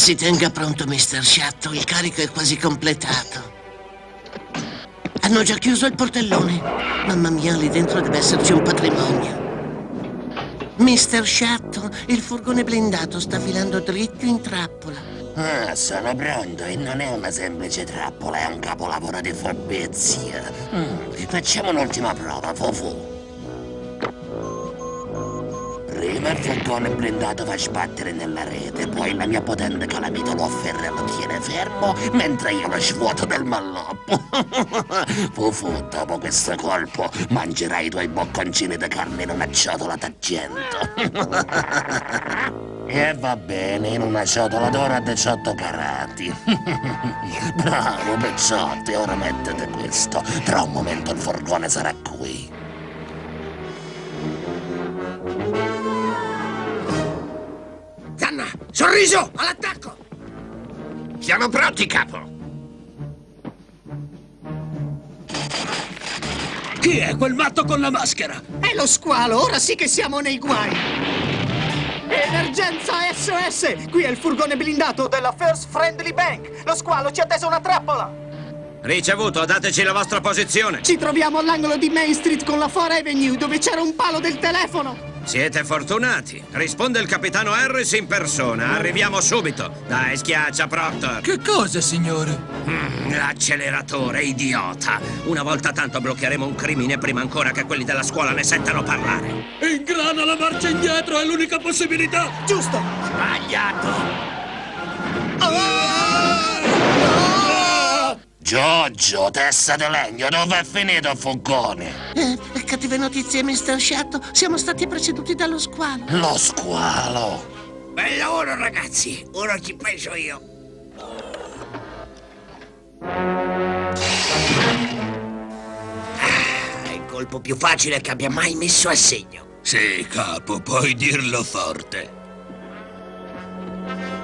Si tenga pronto, Mr. Shatto. Il carico è quasi completato. Hanno già chiuso il portellone. Mamma mia, lì dentro deve esserci un patrimonio. Mr. Shatto, il furgone blindato sta filando dritto in trappola. Ah, sono pronto e non è una semplice trappola, è un capolavoro di furbizia. Mm, facciamo un'ultima prova, Fufu. Il furgone blindato fa sbattere nella rete, poi la mia potente calamita lo afferra e lo tiene fermo, mentre io lo svuoto del malloppo. Fufu, dopo questo colpo, mangerai i tuoi bocconcini di carne in una ciotola d'argento. e va bene, in una ciotola d'oro a 18 carati. Bravo, Pecciotti, ora mettete questo. Tra un momento il furgone sarà qui. Sorriso, all'attacco! Siamo pronti, capo. Chi è quel matto con la maschera? È lo squalo, ora sì che siamo nei guai! Emergenza SOS! Qui è il furgone blindato della First Friendly Bank! Lo squalo ci ha teso una trappola! Ricevuto, dateci la vostra posizione. Ci troviamo all'angolo di Main Street con la 4 Avenue, dove c'era un palo del telefono! Siete fortunati. Risponde il capitano Harris in persona. Arriviamo subito. Dai, schiaccia, Proctor. Che cosa, signore? Mm, l'acceleratore, idiota. Una volta tanto bloccheremo un crimine prima ancora che quelli della scuola ne sentano parlare. Ingrana la marcia indietro, è l'unica possibilità! Giusto! Sbagliato! Giorgio, testa di legno, dove è finito il furgone? Eh, cattive notizie, Mr. Shatto. Siamo stati preceduti dallo squalo. Lo squalo. Bel lavoro, ragazzi. Ora ci penso io. Ah, il colpo più facile che abbia mai messo a segno. Sì, capo, puoi dirlo forte.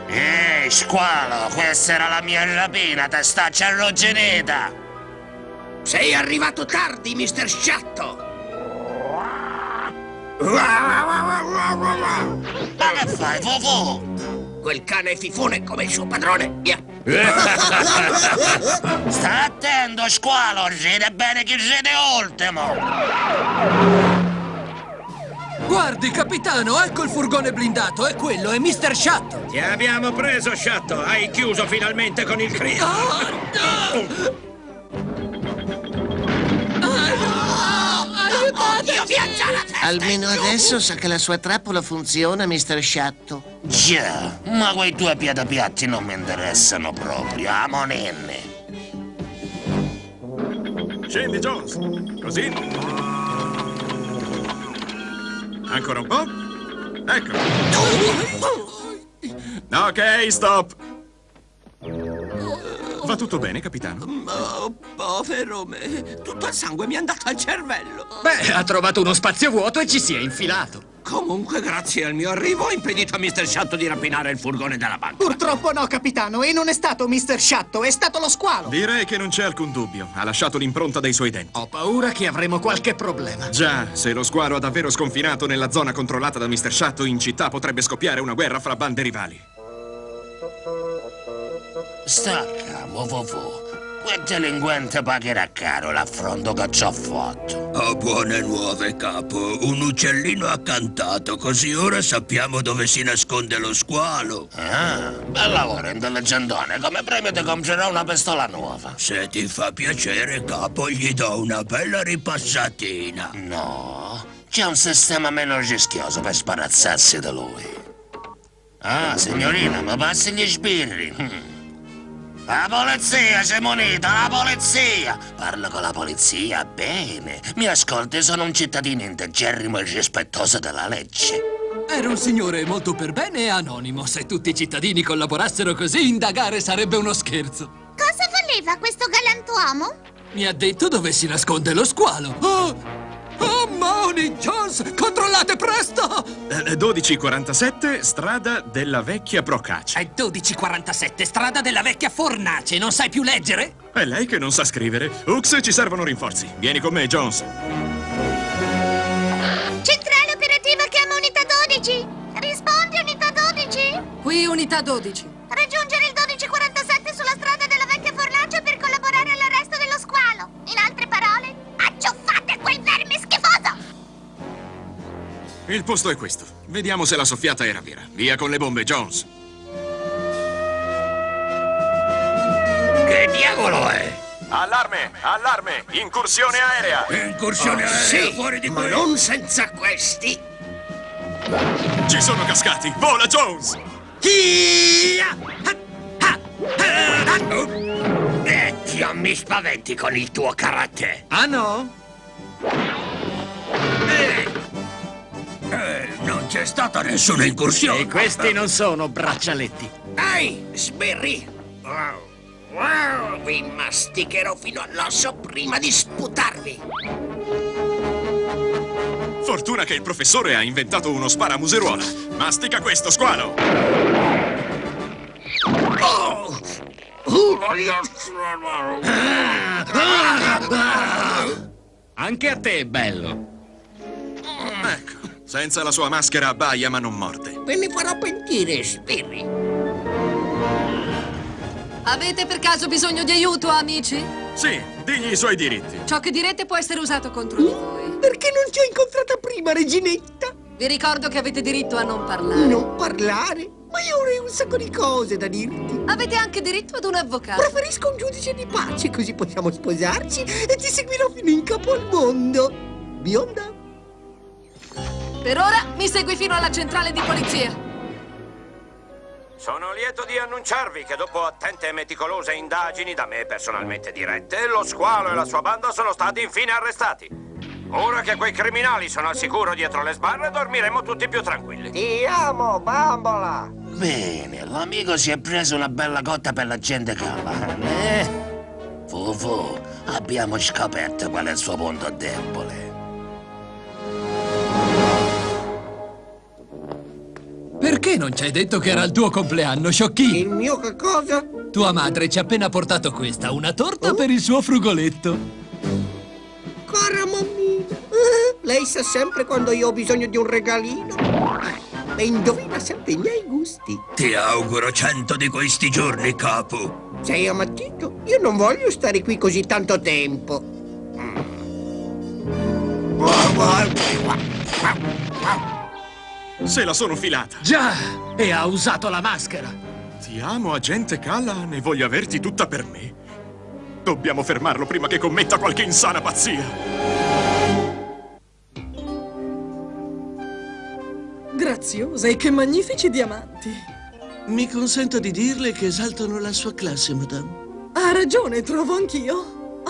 Ehi, squalo, questa era la mia rapina, testaccia arrugginita. Sei arrivato tardi, Mr. Sciatto. Ma che fai, Fufu? Quel cane è fifone come il suo padrone. Via. Sta attento, squalo, ride bene chi ride ultimo. Guardi, capitano, ecco il furgone blindato, e quello è Mr. Shatto. Ti abbiamo preso, Sciatto. Hai chiuso finalmente con il crimine. Io viaggia la testa. Almeno adesso sa che la sua trappola funziona, Mr. Shatto. Già, ma quei due piedi non mi interessano proprio, amo nenne. Scendi, Jones. Così. Ancora un po'. Ecco. Ok, stop. Va tutto bene, capitano? Oh, povero me, tutto il sangue mi è andato al cervello. Beh, ha trovato uno spazio vuoto e ci si è infilato. Comunque, grazie al mio arrivo, ho impedito a Mr. Sciatto di rapinare il furgone della banca. Purtroppo no, capitano, e non è stato Mr. Shatto, è stato lo squalo! Direi che non c'è alcun dubbio. Ha lasciato l'impronta dei suoi denti. Ho paura che avremo qualche problema. Già, se lo squalo ha davvero sconfinato nella zona controllata da Mr. Shatto, in città potrebbe scoppiare una guerra fra bande rivali. Stacca, Fufu. Quel delinquente pagherà caro l'affronto che ci ho fatto. Ho buone nuove, capo. Un uccellino ha cantato, così ora sappiamo dove si nasconde lo squalo. Ah, bel lavoro, intelligentone. Come premio ti comprerò una pistola nuova. Se ti fa piacere, capo, gli do una bella ripassatina. No, c'è un sistema meno rischioso per sparazzarsi da lui. Ah, signorina, mi passi gli sbirri? La polizia, c'è munita, la polizia! Parlo con la polizia, bene. Mi ascolti, sono un cittadino integerrimo e rispettoso della legge. Era un signore molto per bene e anonimo. Se tutti i cittadini collaborassero così, indagare sarebbe uno scherzo. Cosa voleva questo galantuomo? Mi ha detto dove si nasconde lo squalo. Oh! Oh, Moni, Jones, controllate presto! Eh, 1247, strada della vecchia Procace. È 1247, strada della vecchia fornace. Non sai più leggere? È lei che non sa scrivere. Ux, ci servono rinforzi. Vieni con me, Jones. Centrale operativa chiama unità 12. Rispondi unità 12. Qui unità 12. raggiungere il 1247 Il posto è questo. Vediamo se la soffiata era vera. Via con le bombe, Jones. Che diavolo è? Allarme! Allarme! Incursione aerea! Incursione Oh, aerea sì, fuori di ma qui! non senza questi. Ci sono cascati! Vola, Jones! Vecchio, mi spaventi con il tuo carattere. Ah no? Non c'è stata nessuna incursione! E questi non sono braccialetti. Ehi, sbirri! Wow, wow, vi masticherò fino all'osso prima di sputarvi. Fortuna che il professore ha inventato uno sparamuseruola. Mastica questo, squalo! Oh! Anche a te, bello. Senza la sua maschera abbaia ma non morde. Ve ne farò pentire, sbirri. Avete per caso bisogno di aiuto, amici? Sì, digli i suoi diritti. Ciò che direte può essere usato contro di voi. Perché non ti ho incontrata prima, reginetta? Vi ricordo che avete diritto a non parlare. Non parlare? Ma io avrei un sacco di cose da dirti. Avete anche diritto ad un avvocato. Preferisco un giudice di pace, così possiamo sposarci e ti seguirò fino in capo al mondo. Bionda? Per ora mi segui fino alla centrale di polizia. Sono lieto di annunciarvi che dopo attente e meticolose indagini da me personalmente dirette, lo squalo e la sua banda sono stati infine arrestati. Ora che quei criminali sono al sicuro dietro le sbarre, dormiremo tutti più tranquilli. Ti amo, bambola! Bene, l'amico si è preso una bella cotta per la gente Callahan, eh? Fufu, abbiamo scoperto qual è il suo punto debole. Perché non ci hai detto che era il tuo compleanno, sciocchino? Il mio che cosa? Tua madre ci ha appena portato questa, una torta per il suo frugoletto. Cara mammina, eh, lei sa sempre quando io ho bisogno di un regalino. E indovina sempre i miei gusti. Ti auguro cento di questi giorni, capo. Sei ammattito? Io non voglio stare qui così tanto tempo. Se la sono filata. Già! E ha usato la maschera. Ti amo, agente Callahan, e voglio averti tutta per me. Dobbiamo fermarlo prima che commetta qualche insana pazzia. Graziosa e che magnifici diamanti. Mi consenta di dirle che esaltano la sua classe, madame. Ha ragione, trovo anch'io.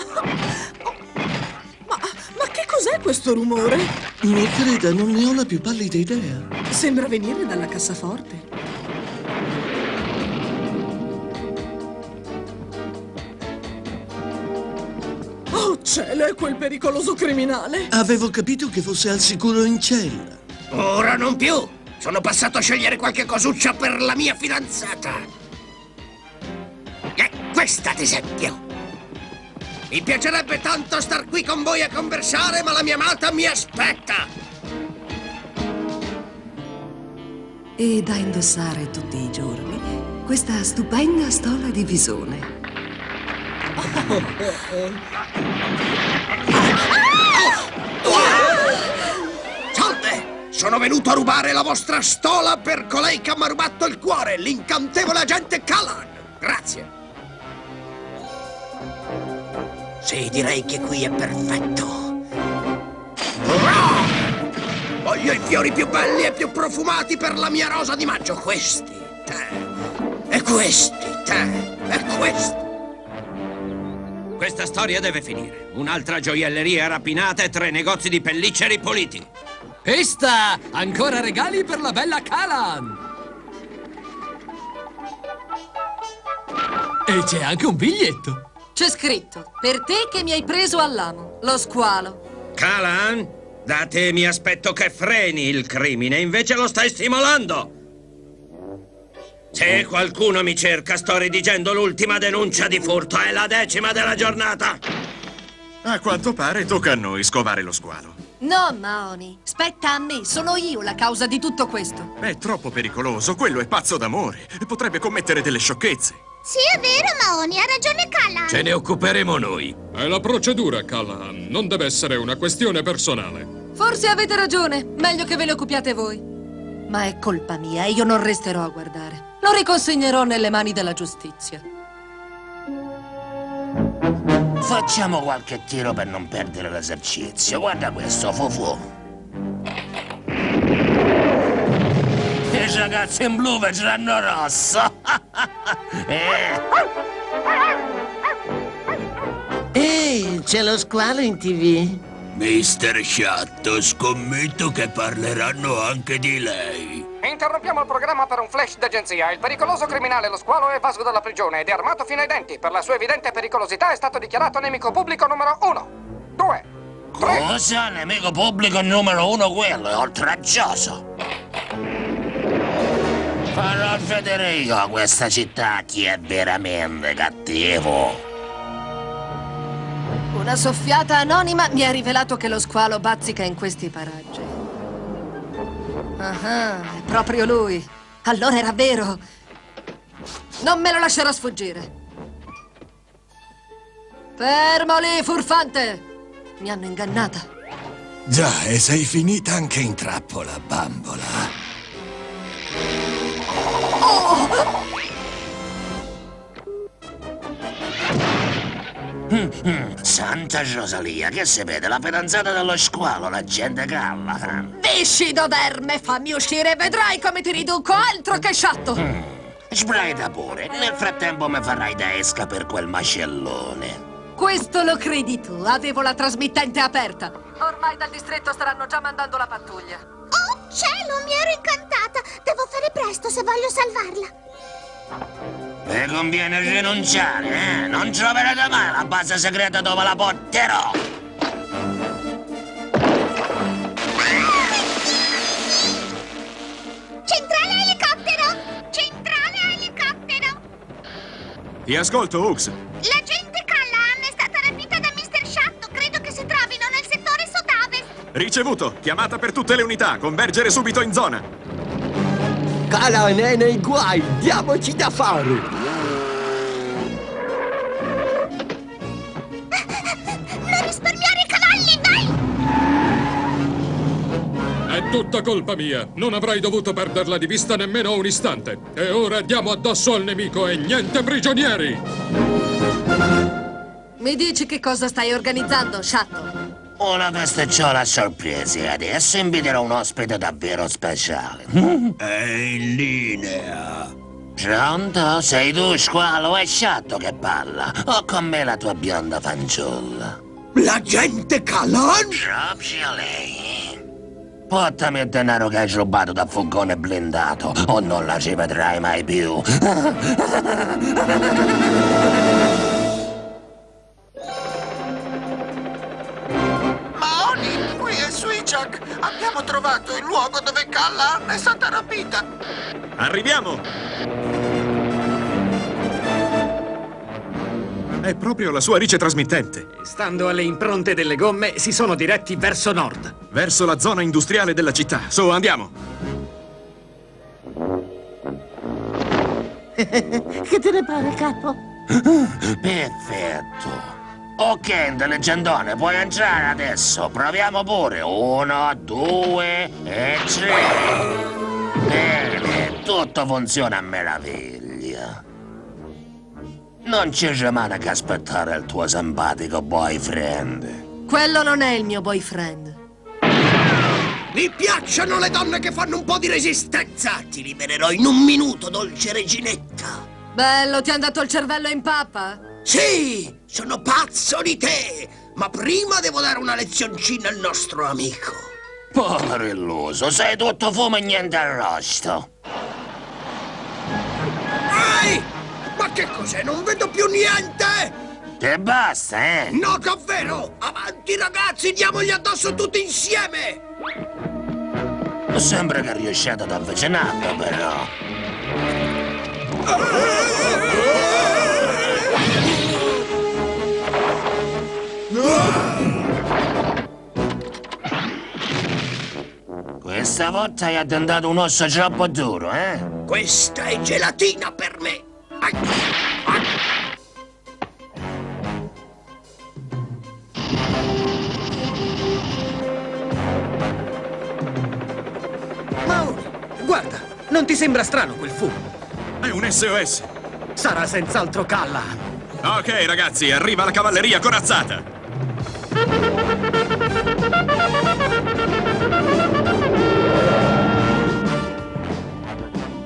Ma, ma che cos'è questo rumore? Mi creda, non ne ho la più pallida idea. Sembra venire dalla cassaforte. Oh cielo, è quel pericoloso criminale! Avevo capito che fosse al sicuro in cella. Ora non più. Sono passato a scegliere qualche cosuccia per la mia fidanzata. E questa, ad esempio. Mi piacerebbe tanto star qui con voi a conversare, ma la mia amata mi aspetta. E da indossare tutti i giorni questa stupenda stola di visone. Salve! Sono venuto a rubare la vostra stola per colei che mi ha rubato il cuore, l'incantevole agente Callan. Grazie. Sì, direi che qui è perfetto. Voglio i fiori più belli e più profumati per la mia rosa di maggio. Questi, te. E questi, te. E questi. Questa storia deve finire. Un'altra gioielleria rapinata e tre negozi di pellicce ripuliti. Questa! Ancora regali per la bella Calan! E c'è anche un biglietto. C'è scritto, per te che mi hai preso all'amo, lo squalo. Calan, da te mi aspetto che freni il crimine, invece lo stai stimolando. Se qualcuno mi cerca, sto redigendo l'ultima denuncia di furto. È la decima della giornata. A quanto pare tocca a noi scovare lo squalo. No, Maoni. Spetta a me. Sono io la causa di tutto questo. È troppo pericoloso. Quello è pazzo d'amore. Potrebbe commettere delle sciocchezze. Sì, è vero, Maoni, ha ragione Callahan. Ce ne occuperemo noi. È la procedura, Callahan. Non deve essere una questione personale. Forse avete ragione. Meglio che ve ne occupiate voi. Ma è colpa mia e io non resterò a guardare. Lo riconsegnerò nelle mani della giustizia. Facciamo qualche tiro per non perdere l'esercizio. Guarda questo, Fufu. I ragazzi in blu vedranno rosso. eh. Ehi, c'è lo squalo in tv? Mister Sciatto, scommetto che parleranno anche di lei. Interrompiamo il programma per un flash d'agenzia. Il pericoloso criminale Lo Squalo è evaso dalla prigione ed è armato fino ai denti. Per la sua evidente pericolosità è stato dichiarato nemico pubblico numero uno. Due. Cosa? Nemico pubblico numero uno quello, è oltraggioso. Farò vedere io a questa città chi è veramente cattivo. Una soffiata anonima mi ha rivelato che lo squalo bazzica in questi paraggi. Ah, è proprio lui. Allora era vero. Non me lo lascerò sfuggire. Fermo lì, furfante! Mi hanno ingannata. Già, e sei finita anche in trappola, bambola. Mm, Santa Rosalia, che si vede? La fidanzata dello squalo, la gente Callahan. Viscido d'erme, fammi uscire e vedrai come ti riduco altro che sciatto! Mm. Sbraita pure, nel frattempo mi farai da esca per quel macellone. Questo lo credi tu? Avevo la trasmittente aperta. Ormai dal distretto staranno già mandando la pattuglia. Oh, cielo, mi ero incantata. Devo fare presto se voglio salvarla. Mi conviene rinunciare, eh? Non troverete mai la base segreta dove la porterò. Centrale elicottero! Centrale elicottero! Ti ascolto, Hooks. L'agente Callahan è stata rapita da Mr. Shatto. Credo che si trovino nel settore sud-ovest. Ricevuto. Chiamata per tutte le unità. Convergere subito in zona. Callahan è nei guai. Diamoci da fare. Tutta colpa mia. Non avrei dovuto perderla di vista nemmeno un istante. E ora diamo addosso al nemico e niente prigionieri! Mi dici che cosa stai organizzando, Shatto? Una festicciola a sorpresa e adesso inviterò un ospite davvero speciale. È in linea. Pronto? Sei tu, squalo? È sciatto che parla? O con me la tua bionda fanciulla? L'agente Callahan? Proprio lei. Portami il denaro che hai rubato da furgone blindato o non la ci vedrai mai più. Maoni, qui è Switchak. Abbiamo trovato il luogo dove Callahan è stata rapita. Arriviamo! È proprio la sua rice trasmittente. Stando alle impronte delle gomme, si sono diretti verso nord. Verso la zona industriale della città. Su, andiamo. che te ne pare, capo? Perfetto. Ok, leggendone, puoi entrare adesso. Proviamo pure. Uno, due e tre. Bene, tutto funziona a meraviglia. Non ci rimane che aspettare il tuo simpatico boyfriend. Quello non è il mio boyfriend. Mi piacciono le donne che fanno un po' di resistenza. Ti libererò in un minuto, dolce reginetta. Bello, ti è andato il cervello in pappa? Sì, sono pazzo di te. Ma prima devo dare una lezioncina al nostro amico. Povero illuso, sei tutto fumo e niente arrosto. Ehi! Che cos'è? Non vedo più niente! Che basta, eh? No, davvero! Avanti, ragazzi, diamogli addosso tutti insieme! Sembra che riusciate ad avvicinarlo, però. Stavolta hai addentato un osso troppo duro, eh? Questa è gelatina per sembra strano quel fumo? È un SOS. Sarà senz'altro Callahan. Ok, ragazzi, arriva la cavalleria corazzata.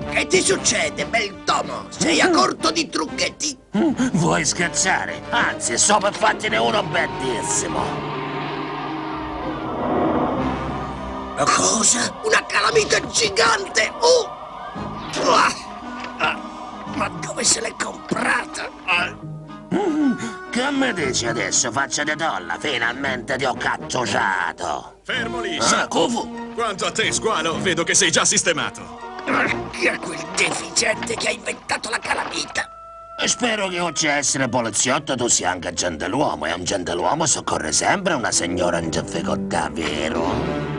Che ti succede, bel tomo? Sei a corto di trucchetti? Vuoi scherzare? Anzi, so per fartene uno bellissimo. Cosa? Una calamita gigante? Oh! Ma dove se l'è comprata? Ah! Che mi dici adesso, faccia di dolla? Finalmente ti ho cattusato. Fermo lì, Ah. Quanto a te, squalo, vedo che sei già sistemato. Chi è quel deficiente che ha inventato la calamita? Spero che oltre a essere poliziotto tu sia anche gentiluomo e un gentiluomo soccorre sempre una signora in difficoltà, vero?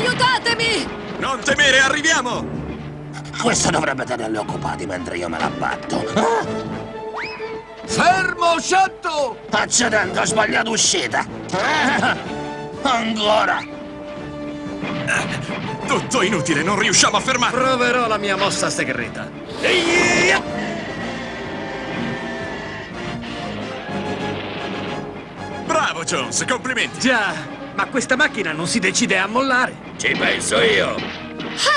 Aiutatemi! Non temere, arriviamo! Questo dovrebbe tenerli occupati mentre io me la batto. Ah, Fermo, Shatto! accidenti, ho sbagliato uscita. Ah, ancora. Tutto inutile, non riusciamo a fermarlo. Proverò la mia mossa segreta. Bravo, Jones, complimenti. Già, ma questa macchina non si decide a mollare. Ci penso io.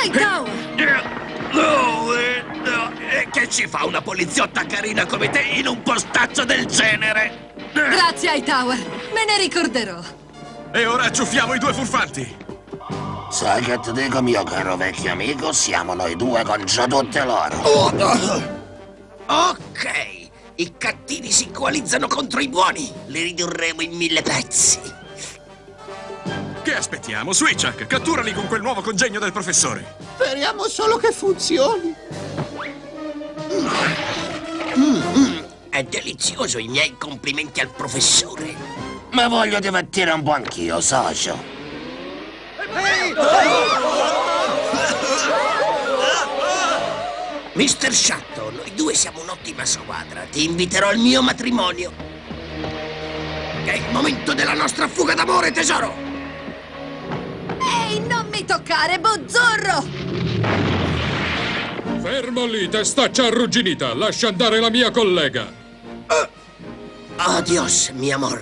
Hightower! No, eh, no, eh, che ci fa una poliziotta carina come te in un postaccio del genere? Grazie, Hightower. Me ne ricorderò. E ora acciuffiamo i due furfanti. Sai che ti dico, mio caro vecchio amico? Siamo noi due contro tutte loro. Ok, i cattivi si coalizzano contro i buoni. Li ridurremo in mille pezzi. Che aspettiamo? Switchak, catturali con quel nuovo congegno del professore. Speriamo solo che funzioni. Mm, È delizioso, i miei complimenti al professore. Ma voglio divertire un po' anch'io, socio. Mister Shatto, noi due siamo un'ottima squadra. Ti inviterò al mio matrimonio. È il momento della nostra fuga d'amore, tesoro! Ehi, non mi toccare, bozzorro! Fermo lì, testaccia arrugginita. Lascia andare la mia collega. Adios, mi amor.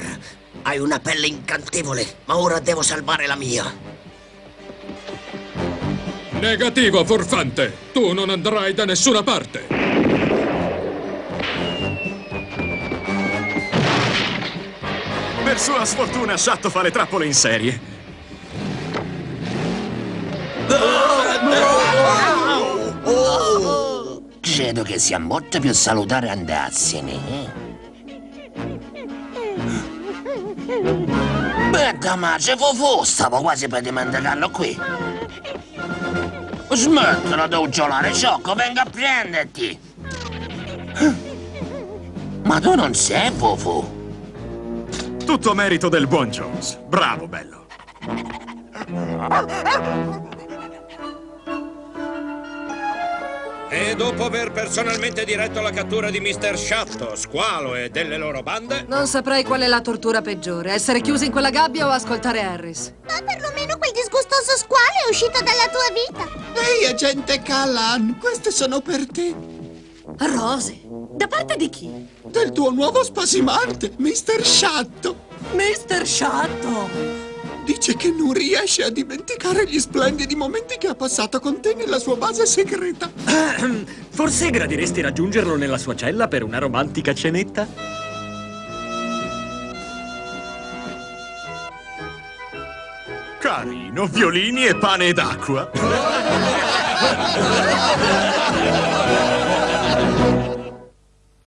Hai una pelle incantevole, ma ora devo salvare la mia. Negativo, furfante. Tu non andrai da nessuna parte. Per sua sfortuna, Shatto fa le trappole in serie. Credo che sia molto più salutare andarsene. Beh, Damace, Fufu, stavo quasi per dimenticarlo qui. Smettila di uggiolare, Sciocco, venga a prenderti. Ma tu non sei Fufu. Tutto merito del buon Jones. Bravo, bello. E dopo aver personalmente diretto la cattura di Mr. Shatto, Squalo e delle loro bande, Non saprei qual è la tortura peggiore, essere chiusi in quella gabbia o ascoltare Harris. Ma perlomeno quel disgustoso squalo è uscito dalla tua vita. Ehi, agente Callan, queste sono per te. Rose? Da parte di chi? Del tuo nuovo spasimante, Mr. Shatto. Mr. Shatto! Dice che non riesce a dimenticare gli splendidi momenti che ha passato con te nella sua base segreta. Forse gradiresti raggiungerlo nella sua cella per una romantica cenetta? Carino, violini e pane d'acqua.